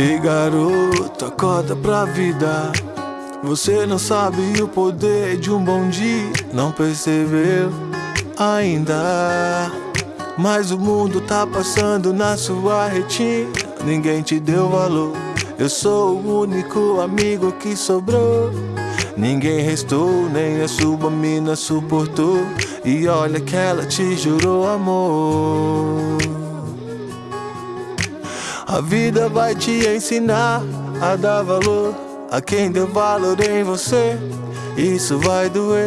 E garoto, acorda pra vida. Você não sabe o poder de um bom dia, não percebeu ainda. Mas o mundo tá passando na sua retina, ninguém te deu valor. Eu sou o único amigo que sobrou. Ninguém restou, nem a sua mina suportou. E olha que ela te jurou amor. A vida vai te ensinar a dar valor a quem deu valor em você. Isso vai doer,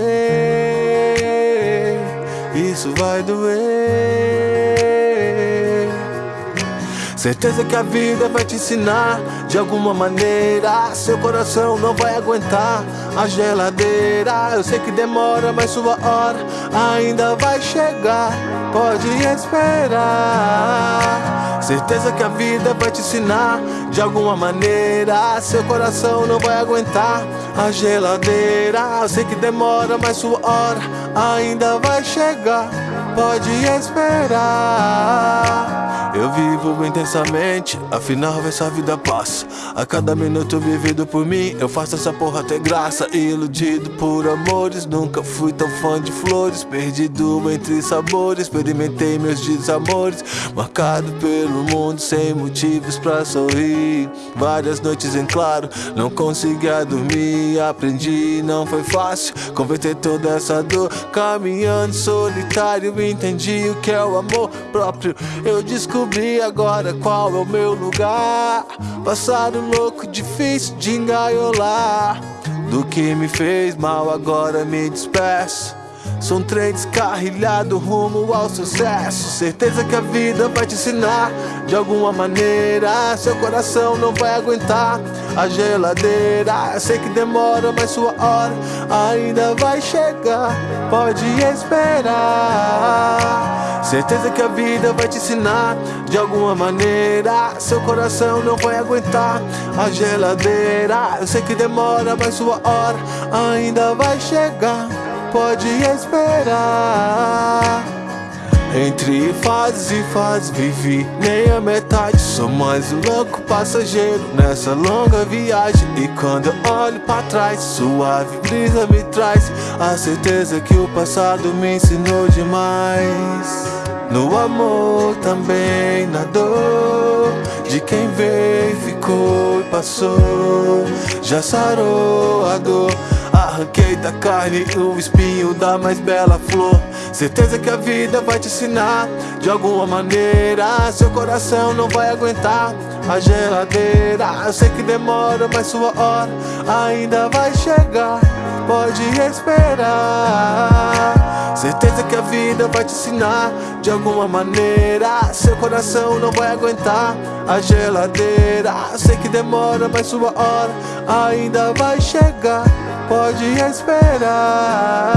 isso vai doer. Certeza que a vida vai te ensinar de alguma maneira. Seu coração não vai aguentar a geladeira. Eu sei que demora, mas sua hora ainda vai chegar. Pode esperar. Certeza que a vida vai te ensinar de alguma maneira. Seu coração não vai aguentar a geladeira. Eu sei que demora, mas sua hora ainda vai chegar. Pode esperar. Eu vivo intensamente, afinal essa vida passa. A cada minuto vivido por mim, eu faço essa porra ter graça. Iludido por amores, nunca fui tão fã de flores. Perdido entre sabores, experimentei meus desamores. Marcado pelo mundo, sem motivos pra sorrir. Várias noites em claro, não conseguia dormir. Aprendi, não foi fácil converter toda essa dor. Caminhando solitário, entendi o que é o amor próprio. Eu descobri descobri agora qual é o meu lugar. Passado louco, difícil de engaiolar. Do que me fez mal, agora me despeço. Sou um trem descarrilhado rumo ao sucesso. Certeza que a vida vai te ensinar de alguma maneira. Seu coração não vai aguentar a geladeira. Sei que demora, mas sua hora ainda vai chegar. Pode esperar. Certeza que a vida vai te ensinar de alguma maneira. Seu coração não vai aguentar a geladeira. Eu sei que demora, mas sua hora ainda vai chegar pode esperar. Entre fases e fases vivi nem a metade. Sou mais um louco passageiro nessa longa viagem. E quando eu olho pra trás, suave brisa me traz A certeza que o passado me ensinou demais. No amor também na dor De quem veio, ficou e passou. Já sarou a dor Arranquei da carne o espinho da mais bela flor. Certeza que a vida vai te ensinar De alguma maneira. Seu coração não vai aguentar a geladeira. Eu sei que demora, mas sua hora ainda vai chegar. Pode esperar. Certeza que a vida vai te ensinar De alguma maneira. Seu coração não vai aguentar a geladeira. Sei que demora, mas sua hora ainda vai chegar pode esperar.